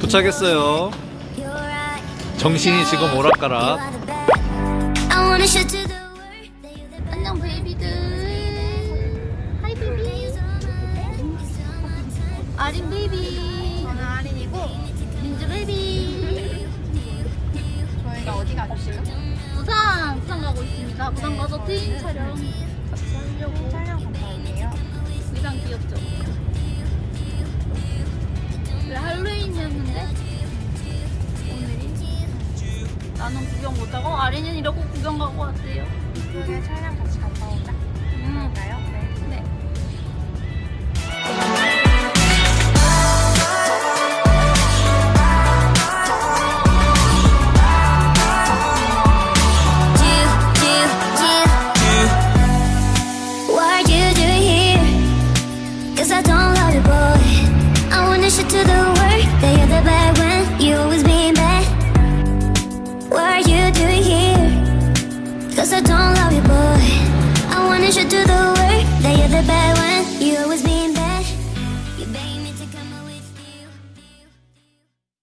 도착했어요. 정신이 지금 오락가락. 안녕 baby들 hi baby 아린 baby 저는 아린이고 민주 baby 저희가 어디 가죠 지금? 부산 부산 가고 있습니다. 부산 가서 트인 촬영. 같이 하려고 나는 구경 못하고 아린이는 이러고 구경 가고 왔대요. 그러면 촬영 같이 갔다 오자. 음. 그럴까요? 네. 네. to the Cause I don't love you, but